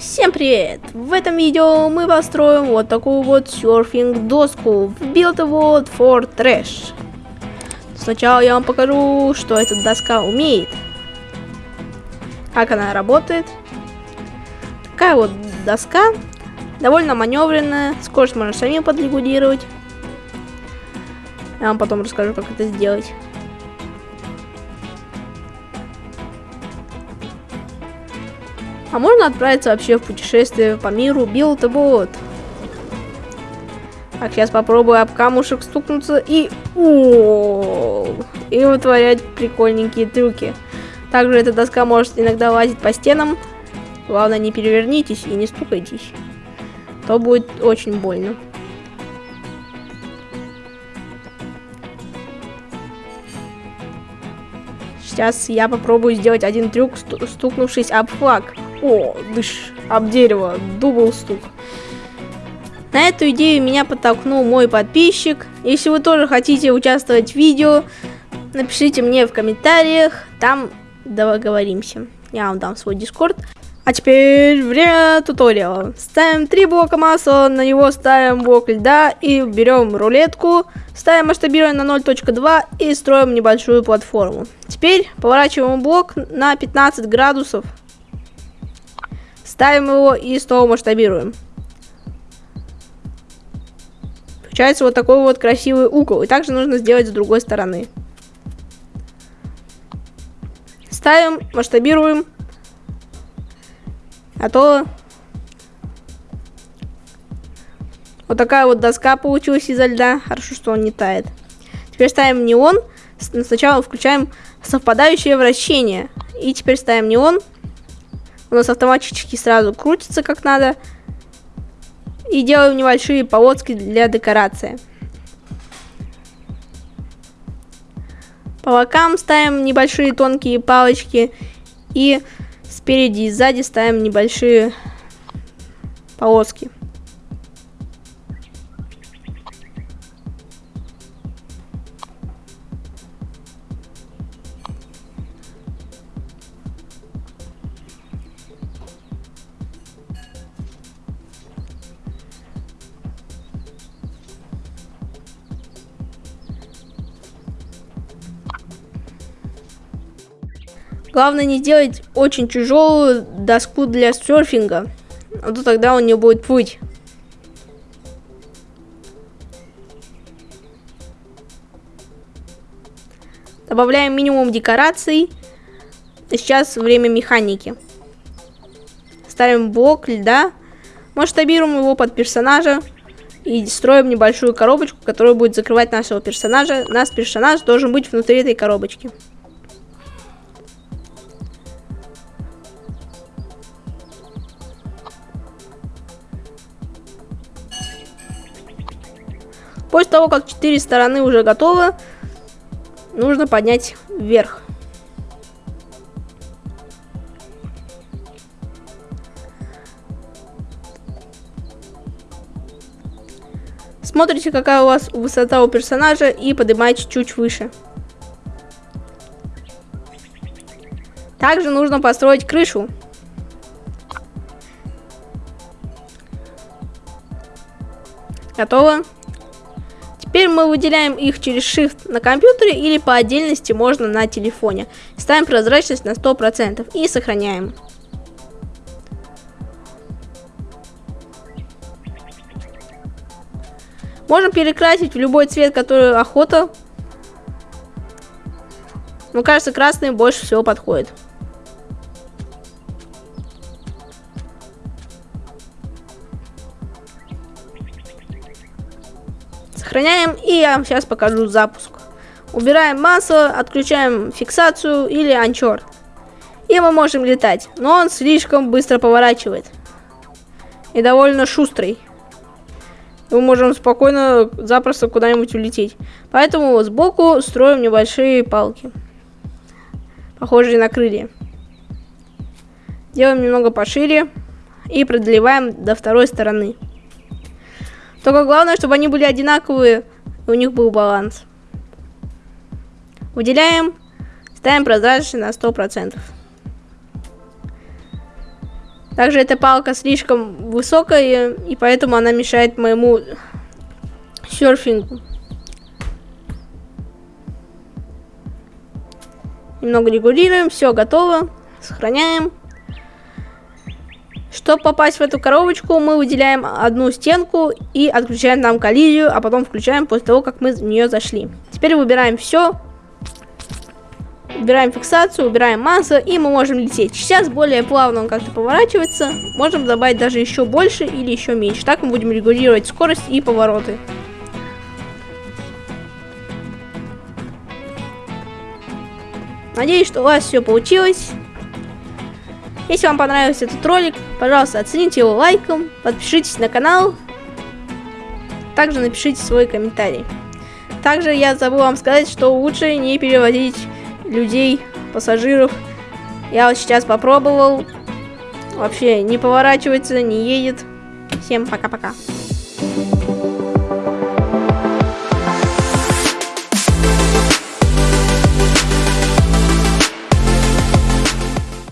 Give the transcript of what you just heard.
Всем привет! В этом видео мы построим вот такую вот серфинг доску в Build World for Trash. Сначала я вам покажу, что эта доска умеет. Как она работает. Такая вот доска. Довольно маневренная. Скорость можно сами подрегулировать. Я вам потом расскажу, как это сделать. А можно отправиться вообще в путешествие по миру a Boat. Так, сейчас попробую об камушек стукнуться и... О и вытворять прикольненькие трюки. Также эта доска может иногда лазить по стенам. Главное, не перевернитесь и не стукайтесь. То будет очень больно. Сейчас я попробую сделать один трюк, стукнувшись об флаг. О, дыш, об дерево, дубл стук. На эту идею меня подтолкнул мой подписчик. Если вы тоже хотите участвовать в видео, напишите мне в комментариях, там договоримся. Я вам дам свой дискорд. А теперь время туториала. Ставим три блока масла, на него ставим блок льда и берем рулетку, ставим масштабирование на 0.2 и строим небольшую платформу. Теперь поворачиваем блок на 15 градусов Ставим его и снова масштабируем. Получается вот такой вот красивый угол. И также нужно сделать с другой стороны. Ставим, масштабируем. А то вот такая вот доска получилась изо льда. Хорошо, что он не тает. Теперь ставим неон. Сначала включаем совпадающее вращение. И теперь ставим неон у нас автоматически сразу крутится как надо. И делаем небольшие полоски для декорации. По бокам ставим небольшие тонкие палочки. И спереди и сзади ставим небольшие полоски. Главное не сделать очень тяжелую доску для серфинга, а то тогда он не будет плыть. Добавляем минимум декораций. Сейчас время механики. Ставим блок льда. Масштабируем его под персонажа. И строим небольшую коробочку, которая будет закрывать нашего персонажа. Наш персонаж должен быть внутри этой коробочки. После того, как четыре стороны уже готовы, нужно поднять вверх. Смотрите, какая у вас высота у персонажа и поднимаете чуть выше. Также нужно построить крышу. Готово. Теперь мы выделяем их через Shift на компьютере или по отдельности можно на телефоне. Ставим прозрачность на 100% и сохраняем. Можем перекрасить в любой цвет, который охота. Но кажется, красный больше всего подходит. Сохраняем, и я вам сейчас покажу запуск. Убираем масло, отключаем фиксацию или анчор. И мы можем летать, но он слишком быстро поворачивает. И довольно шустрый. Мы можем спокойно, запросто куда-нибудь улететь. Поэтому сбоку строим небольшие палки. Похожие на крылья. Делаем немного пошире. И продлеваем до второй стороны. Только главное, чтобы они были одинаковые, и у них был баланс. Выделяем, ставим прозрачность на 100%. Также эта палка слишком высокая, и поэтому она мешает моему серфингу. Немного регулируем, все готово. Сохраняем. Чтобы попасть в эту коробочку, мы выделяем одну стенку и отключаем там коллизию, а потом включаем после того, как мы в нее зашли. Теперь выбираем все. Убираем фиксацию, убираем массу, и мы можем лететь. Сейчас более плавно он как-то поворачивается. Можем добавить даже еще больше или еще меньше. Так мы будем регулировать скорость и повороты. Надеюсь, что у вас все получилось. Если вам понравился этот ролик, пожалуйста, оцените его лайком, подпишитесь на канал, также напишите свой комментарий. Также я забыл вам сказать, что лучше не переводить людей, пассажиров. Я вот сейчас попробовал. Вообще не поворачивается, не едет. Всем пока-пока.